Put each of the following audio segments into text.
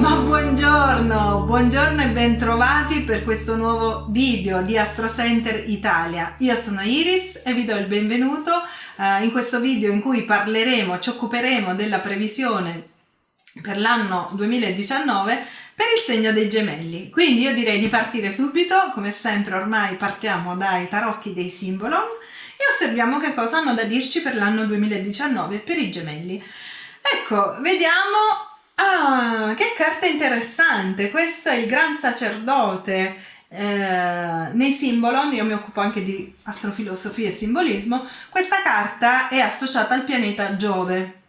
Ma buongiorno, buongiorno e bentrovati per questo nuovo video di Astro Center Italia. Io sono Iris e vi do il benvenuto uh, in questo video in cui parleremo, ci occuperemo della previsione per l'anno 2019 per il segno dei gemelli. Quindi io direi di partire subito, come sempre ormai partiamo dai tarocchi dei simbolon e osserviamo che cosa hanno da dirci per l'anno 2019 per i gemelli. Ecco, vediamo... Ah, carta interessante! Questo è il Gran Sacerdote eh, nei simbolon, io mi occupo anche di astrofilosofia e simbolismo, questa carta è associata al pianeta Giove.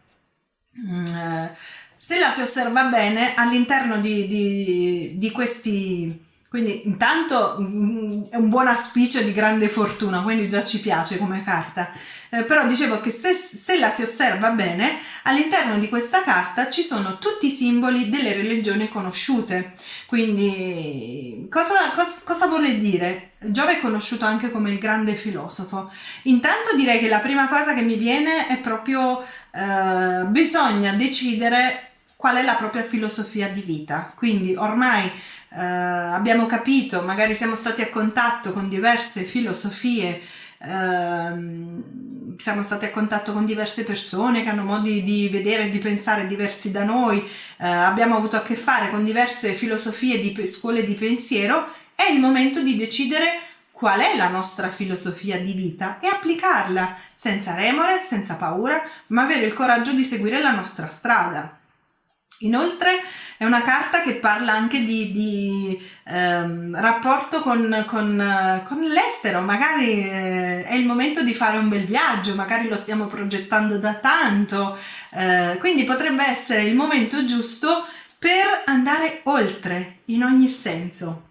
Mm, eh, se la si osserva bene all'interno di, di, di questi quindi intanto mm, è un buon auspicio di grande fortuna, quindi già ci piace come carta. Eh, però dicevo che se, se, la si osserva bene, all'interno di questa carta ci sono tutti i simboli delle religioni conosciute. Quindi cosa, cosa, cosa vuole dire? Giove è conosciuto anche come il grande filosofo. Intanto direi che la prima cosa che mi viene è proprio eh, bisogna decidere qual è la propria filosofia di vita. Quindi ormai eh, abbiamo capito, magari siamo stati a contatto con diverse filosofie, ehm, siamo stati a contatto con diverse persone che hanno modi di vedere e di pensare diversi da noi, eh, abbiamo avuto a che fare con diverse filosofie di scuole di pensiero, è il momento di decidere qual è la nostra filosofia di vita e applicarla senza remore, senza paura, ma avere il coraggio di seguire la nostra strada. Inoltre è una carta che parla anche di, di ehm, rapporto con, con, con l'estero, magari eh, è il momento di fare un bel viaggio, magari lo stiamo progettando da tanto, eh, quindi potrebbe essere il momento giusto per andare oltre in ogni senso.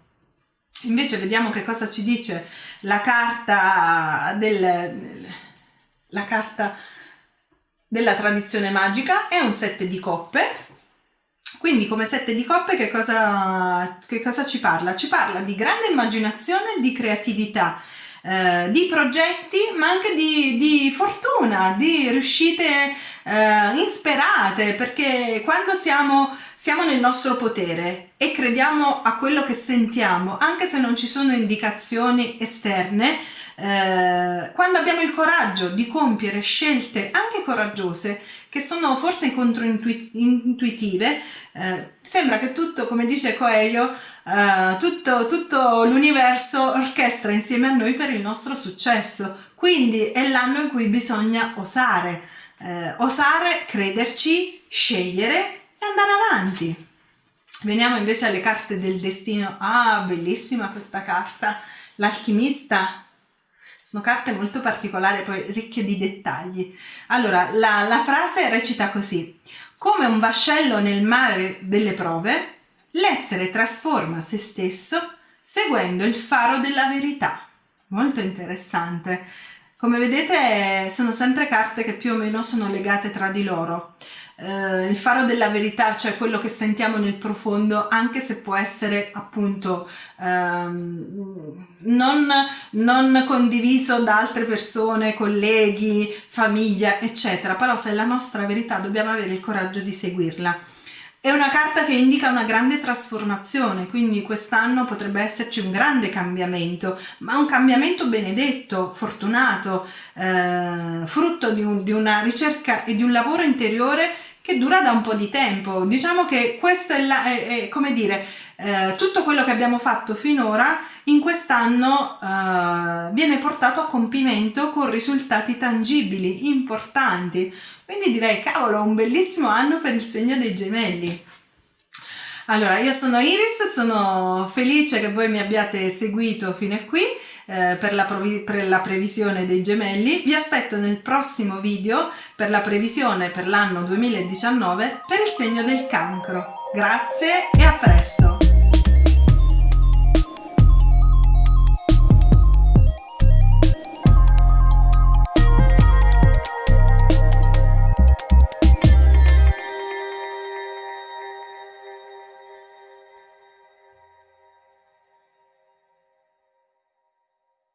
Invece vediamo che cosa ci dice la carta del... La carta della tradizione magica. È un set di coppe quindi come sette di coppe che cosa, che cosa ci parla? Ci parla di grande immaginazione, di creatività, eh, di progetti ma anche di, di fortuna, di riuscite eh, insperate perché quando siamo, siamo nel nostro potere e crediamo a quello che sentiamo anche se non ci sono indicazioni esterne eh, quando abbiamo il coraggio di compiere scelte anche coraggiose, che sono forse controintuitive, eh, sembra che tutto, come dice Coelho, eh, tutto, tutto l'universo orchestra insieme a noi per il nostro successo. Quindi è l'anno in cui bisogna osare, eh, osare, crederci, scegliere e andare avanti. Veniamo invece alle carte del destino. Ah, bellissima questa carta. L'alchimista sono carte molto particolari, poi ricche di dettagli. Allora, la, la frase recita così. Come un vascello nel mare delle prove, l'essere trasforma se stesso seguendo il faro della verità. Molto interessante. Come vedete sono sempre carte che più o meno sono legate tra di loro eh, il faro della verità, cioè quello che sentiamo nel profondo, anche se può essere appunto ehm, non, non condiviso da altre persone, colleghi, famiglia, eccetera, però se è la nostra verità dobbiamo avere il coraggio di seguirla. È una carta che indica una grande trasformazione, quindi quest'anno potrebbe esserci un grande cambiamento, ma un cambiamento benedetto, fortunato, eh, frutto di, un, di una ricerca e di un lavoro interiore che dura da un po' di tempo. Diciamo che questo è, la, è, è come dire, eh, tutto quello che abbiamo fatto finora in quest'anno eh, viene portato a compimento con risultati tangibili, importanti. Quindi direi, cavolo, un bellissimo anno per il segno dei gemelli. Allora, io sono Iris, sono felice che voi mi abbiate seguito fino a qui eh, per, la per la previsione dei gemelli. Vi aspetto nel prossimo video per la previsione per l'anno 2019 per il segno del cancro. Grazie e a presto!